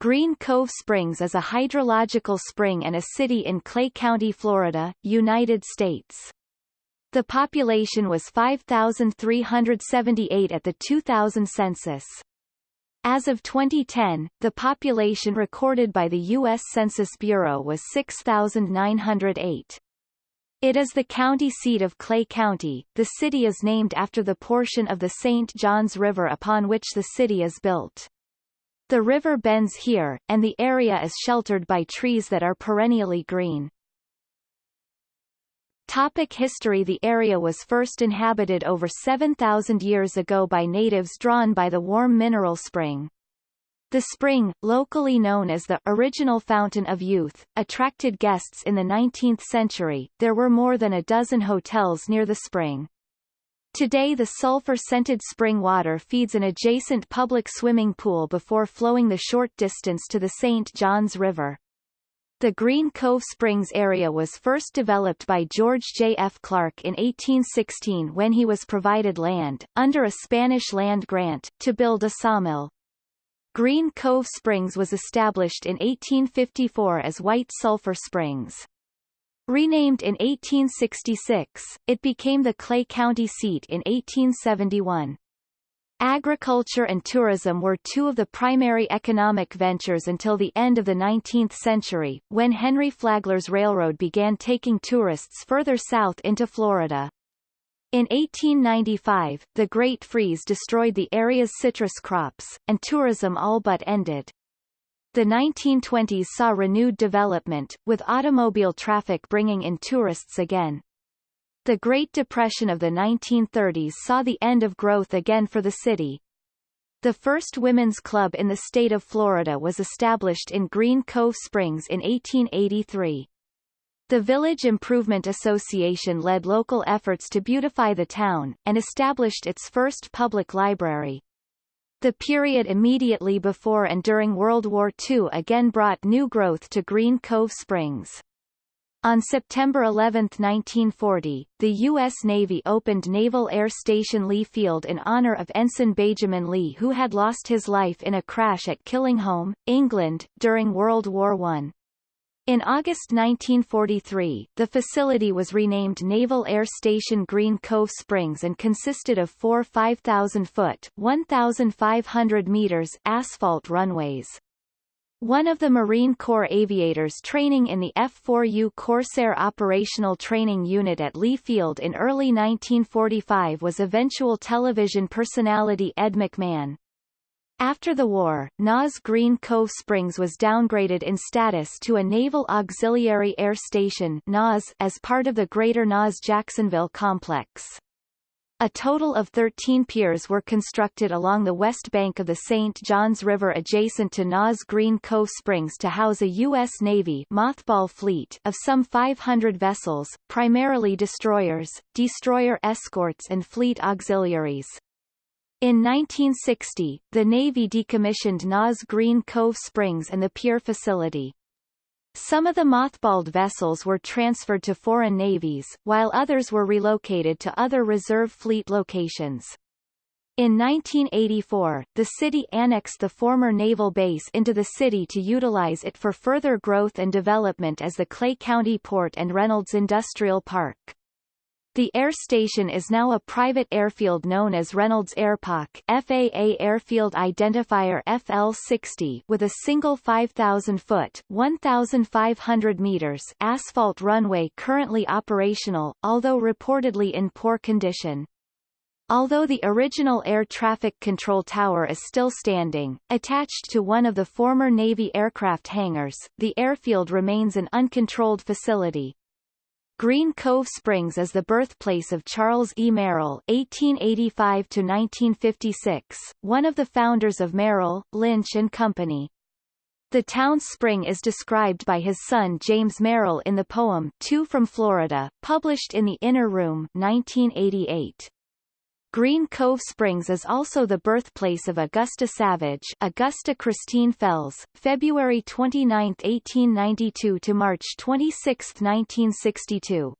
Green Cove Springs is a hydrological spring and a city in Clay County, Florida, United States. The population was 5,378 at the 2000 census. As of 2010, the population recorded by the U.S. Census Bureau was 6,908. It is the county seat of Clay County. The city is named after the portion of the St. Johns River upon which the city is built. The river bends here, and the area is sheltered by trees that are perennially green. Topic history The area was first inhabited over 7,000 years ago by natives drawn by the warm mineral spring. The spring, locally known as the original Fountain of Youth, attracted guests in the 19th century. There were more than a dozen hotels near the spring. Today the sulfur-scented spring water feeds an adjacent public swimming pool before flowing the short distance to the St. Johns River. The Green Cove Springs area was first developed by George J. F. Clark in 1816 when he was provided land, under a Spanish land grant, to build a sawmill. Green Cove Springs was established in 1854 as White Sulphur Springs. Renamed in 1866, it became the Clay County seat in 1871. Agriculture and tourism were two of the primary economic ventures until the end of the 19th century, when Henry Flagler's railroad began taking tourists further south into Florida. In 1895, the Great Freeze destroyed the area's citrus crops, and tourism all but ended. The 1920s saw renewed development, with automobile traffic bringing in tourists again. The Great Depression of the 1930s saw the end of growth again for the city. The first women's club in the state of Florida was established in Green Cove Springs in 1883. The Village Improvement Association led local efforts to beautify the town, and established its first public library. The period immediately before and during World War II again brought new growth to Green Cove Springs. On September 11, 1940, the U.S. Navy opened Naval Air Station Lee Field in honor of Ensign Benjamin Lee who had lost his life in a crash at Killingholme, England, during World War I. In August 1943, the facility was renamed Naval Air Station Green Cove Springs and consisted of four 5,000-foot 1,500 meters asphalt runways. One of the Marine Corps aviators training in the F-4U Corsair Operational Training Unit at Lee Field in early 1945 was eventual television personality Ed McMahon. After the war, NAS Green Cove Springs was downgraded in status to a Naval Auxiliary Air Station NAS as part of the Greater NAS Jacksonville complex. A total of 13 piers were constructed along the west bank of the St. Johns River adjacent to NAS Green Cove Springs to house a U.S. Navy mothball fleet of some 500 vessels, primarily destroyers, destroyer escorts and fleet auxiliaries. In 1960, the Navy decommissioned NAS Green Cove Springs and the pier facility. Some of the mothballed vessels were transferred to foreign navies, while others were relocated to other reserve fleet locations. In 1984, the city annexed the former naval base into the city to utilize it for further growth and development as the Clay County Port and Reynolds Industrial Park. The air station is now a private airfield known as Reynolds Airpark FAA Airfield Identifier FL60 with a single 5,000-foot 1,500 meters asphalt runway currently operational, although reportedly in poor condition. Although the original air traffic control tower is still standing, attached to one of the former Navy aircraft hangars, the airfield remains an uncontrolled facility. Green Cove Springs is the birthplace of Charles E. Merrill (1885–1956), one of the founders of Merrill, Lynch and Company. The town's spring is described by his son James Merrill in the poem Two from Florida, published in The Inner Room 1988. Green Cove Springs is also the birthplace of Augusta Savage Augusta Christine Fells, February 29, 1892 to March 26, 1962.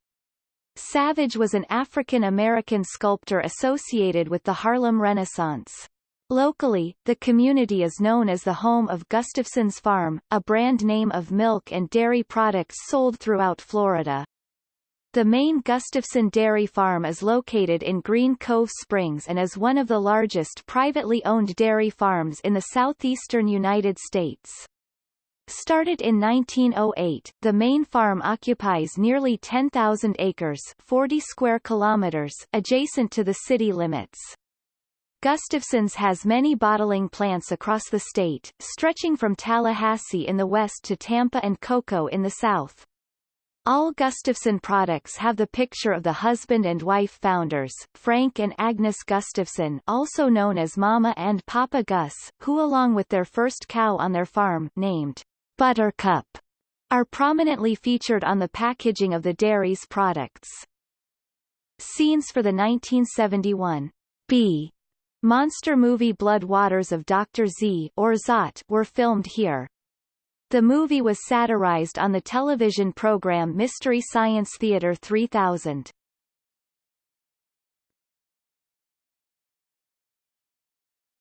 Savage was an African-American sculptor associated with the Harlem Renaissance. Locally, the community is known as the home of Gustafson's Farm, a brand name of milk and dairy products sold throughout Florida. The main Gustafson Dairy Farm is located in Green Cove Springs and is one of the largest privately owned dairy farms in the southeastern United States. Started in 1908, the main farm occupies nearly 10,000 acres 40 square kilometers adjacent to the city limits. Gustafson's has many bottling plants across the state, stretching from Tallahassee in the west to Tampa and Cocoa in the south. All Gustafson products have the picture of the husband and wife founders, Frank and Agnes Gustafson also known as Mama and Papa Gus, who along with their first cow on their farm named Buttercup, are prominently featured on the packaging of the dairy's products. Scenes for the 1971 B monster movie Blood Waters of Dr. Z or Zaat were filmed here. The movie was satirized on the television program Mystery Science Theater 3000.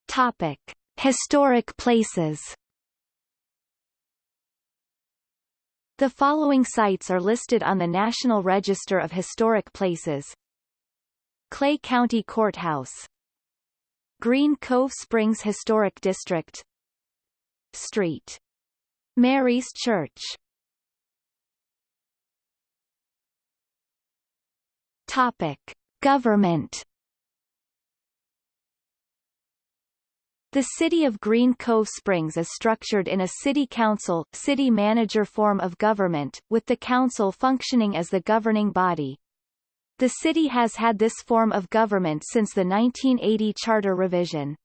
Topic: Historic places The following sites are listed on the National Register of Historic Places. Clay County Courthouse Green Cove Springs Historic District Street. Mary's Church Topic. Government The city of Green Cove Springs is structured in a city council, city manager form of government, with the council functioning as the governing body. The city has had this form of government since the 1980 charter revision.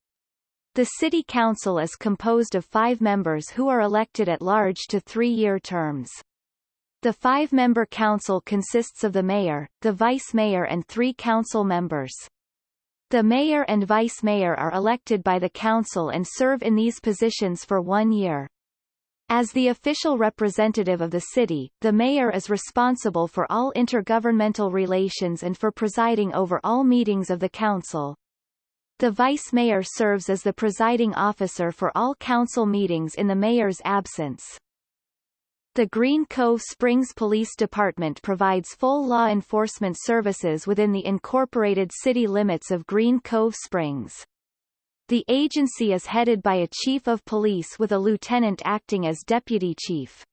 The city council is composed of five members who are elected at large to three-year terms. The five-member council consists of the mayor, the vice mayor and three council members. The mayor and vice mayor are elected by the council and serve in these positions for one year. As the official representative of the city, the mayor is responsible for all intergovernmental relations and for presiding over all meetings of the council. The vice mayor serves as the presiding officer for all council meetings in the mayor's absence. The Green Cove Springs Police Department provides full law enforcement services within the incorporated city limits of Green Cove Springs. The agency is headed by a chief of police with a lieutenant acting as deputy chief.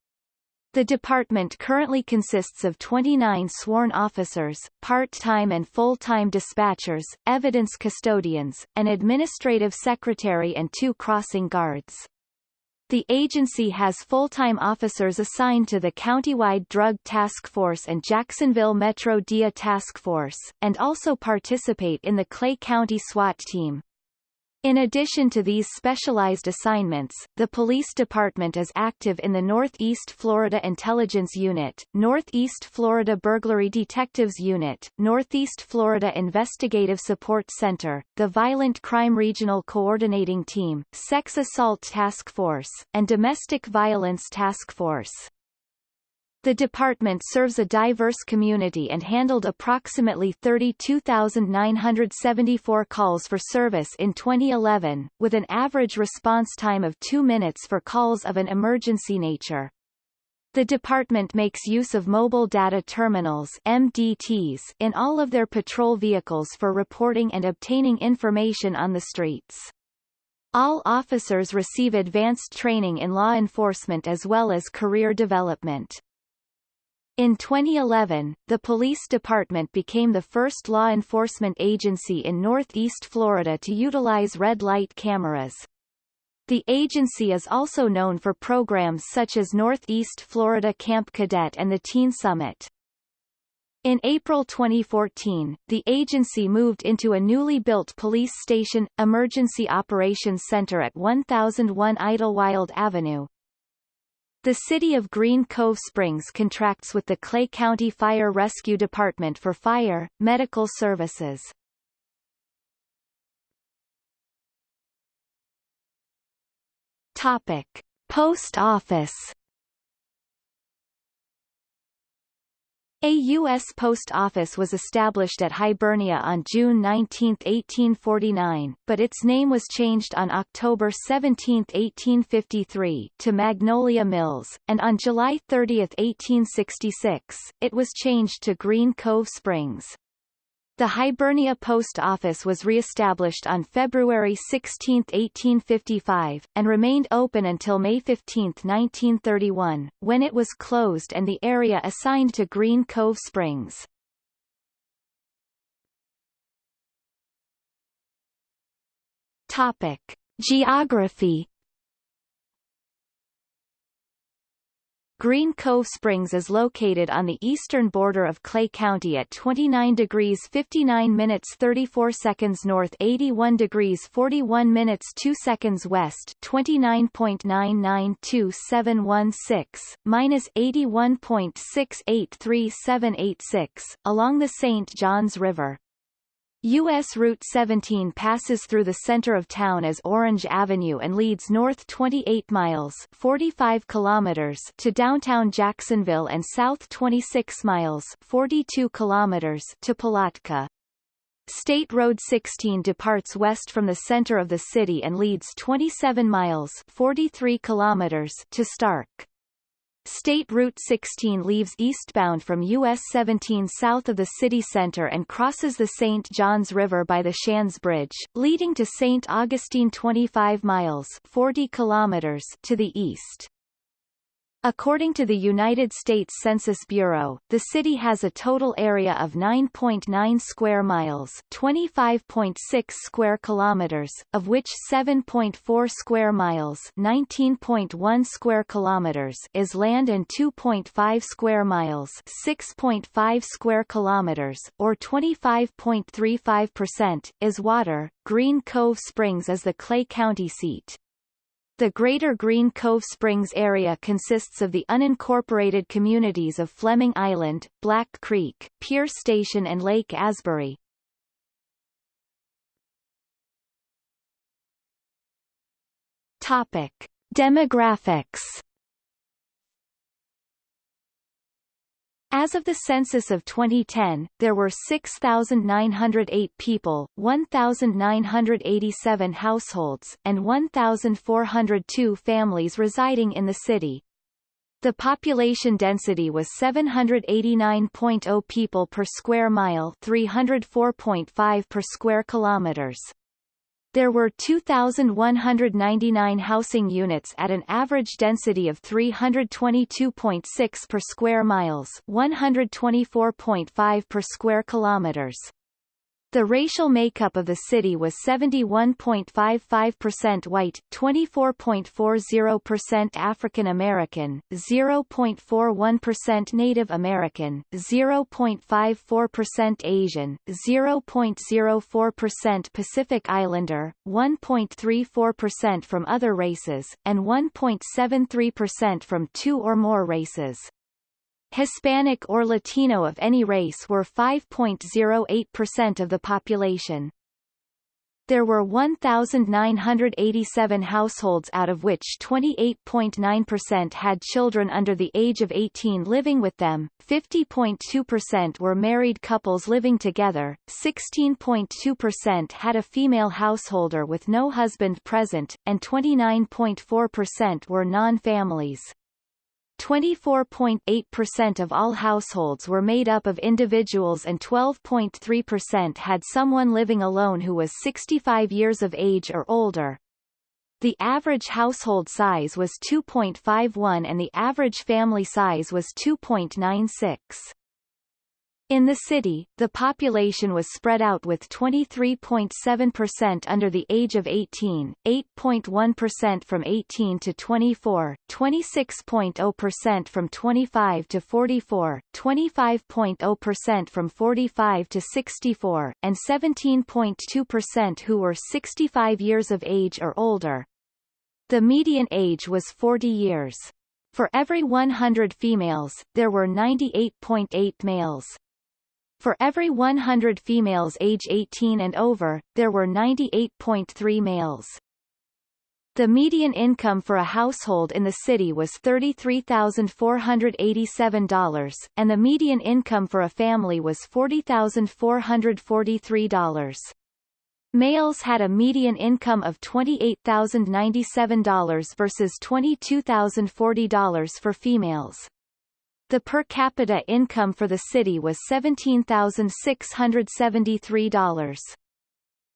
The department currently consists of 29 sworn officers, part-time and full-time dispatchers, evidence custodians, an administrative secretary and two crossing guards. The agency has full-time officers assigned to the Countywide Drug Task Force and Jacksonville Metro DIA Task Force, and also participate in the Clay County SWAT team. In addition to these specialized assignments, the police department is active in the Northeast Florida Intelligence Unit, Northeast Florida Burglary Detectives Unit, Northeast Florida Investigative Support Center, the Violent Crime Regional Coordinating Team, Sex Assault Task Force, and Domestic Violence Task Force. The department serves a diverse community and handled approximately 32,974 calls for service in 2011, with an average response time of two minutes for calls of an emergency nature. The department makes use of mobile data terminals MDTs in all of their patrol vehicles for reporting and obtaining information on the streets. All officers receive advanced training in law enforcement as well as career development. In 2011, the police department became the first law enforcement agency in Northeast Florida to utilize red light cameras. The agency is also known for programs such as Northeast Florida Camp Cadet and the Teen Summit. In April 2014, the agency moved into a newly built police station, Emergency Operations Center at 1001 Idlewild Avenue, the City of Green Cove Springs contracts with the Clay County Fire Rescue Department for fire, medical services. Topic. Post Office A U.S. post office was established at Hibernia on June 19, 1849, but its name was changed on October 17, 1853, to Magnolia Mills, and on July 30, 1866, it was changed to Green Cove Springs. The Hibernia Post Office was re-established on February 16, 1855, and remained open until May 15, 1931, when it was closed and the area assigned to Green Cove Springs. Topic. Geography Green Cove Springs is located on the eastern border of Clay County at 29 degrees 59 minutes 34 seconds north 81 degrees 41 minutes 2 seconds west 29.992716, minus 81.683786, along the St. Johns River. U.S. Route 17 passes through the center of town as Orange Avenue and leads north 28 miles 45 kilometers to downtown Jacksonville and south 26 miles 42 kilometers to Palatka. State Road 16 departs west from the center of the city and leads 27 miles 43 kilometers to Starke. State Route 16 leaves eastbound from US 17 south of the city center and crosses the St. Johns River by the Shands Bridge, leading to St. Augustine 25 miles 40 kilometers to the east. According to the United States Census Bureau, the city has a total area of 9.9 square miles, 25.6 square kilometers, of which 7.4 square miles, 19.1 square kilometers is land and 2.5 square miles, 6.5 square kilometers, or 25.35% is water. Green Cove Springs is the Clay County seat. The Greater Green Cove Springs area consists of the unincorporated communities of Fleming Island, Black Creek, Pierce Station and Lake Asbury. Topic. Demographics As of the census of 2010, there were 6,908 people, 1,987 households, and 1,402 families residing in the city. The population density was 789.0 people per square mile 304.5 per square kilometers. There were 2,199 housing units at an average density of 322.6 per square miles 124.5 per square kilometers. The racial makeup of the city was 71.55% white, 24.40% African American, 0.41% Native American, 0.54% Asian, 0.04% Pacific Islander, 1.34% from other races, and 1.73% from two or more races. Hispanic or Latino of any race were 5.08% of the population. There were 1,987 households out of which 28.9% had children under the age of 18 living with them, 50.2% were married couples living together, 16.2% had a female householder with no husband present, and 29.4% were non-families. 24.8% of all households were made up of individuals and 12.3% had someone living alone who was 65 years of age or older. The average household size was 2.51 and the average family size was 2.96. In the city, the population was spread out with 23.7% under the age of 18, 8.1% from 18 to 24, 26.0% from 25 to 44, 25.0% from 45 to 64, and 17.2% who were 65 years of age or older. The median age was 40 years. For every 100 females, there were 98.8 males. For every 100 females age 18 and over, there were 98.3 males. The median income for a household in the city was $33,487, and the median income for a family was $40,443. Males had a median income of $28,097 versus $22,040 for females. The per capita income for the city was $17,673.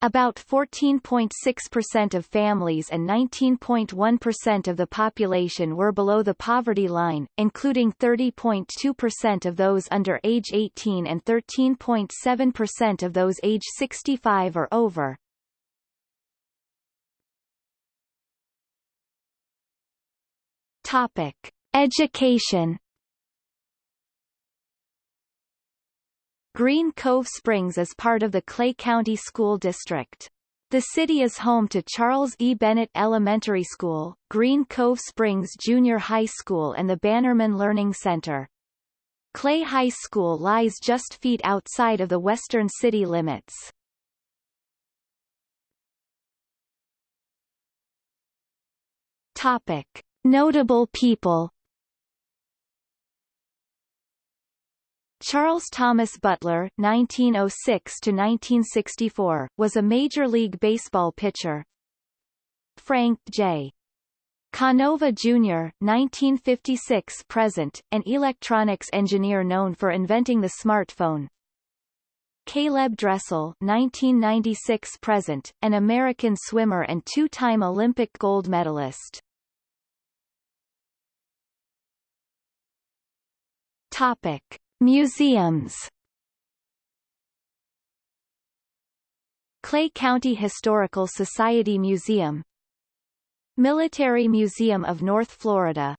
About 14.6% of families and 19.1% of the population were below the poverty line, including 30.2% of those under age 18 and 13.7% of those age 65 or over. Topic: Education Green Cove Springs is part of the Clay County School District. The city is home to Charles E. Bennett Elementary School, Green Cove Springs Junior High School and the Bannerman Learning Center. Clay High School lies just feet outside of the western city limits. Topic. Notable people Charles Thomas Butler (1906–1964) was a Major League Baseball pitcher. Frank J. Canova Jr. (1956–present), an electronics engineer known for inventing the smartphone. Caleb Dressel (1996–present), an American swimmer and two-time Olympic gold medalist. Topic. Museums. Clay County Historical Society Museum. Military Museum of North Florida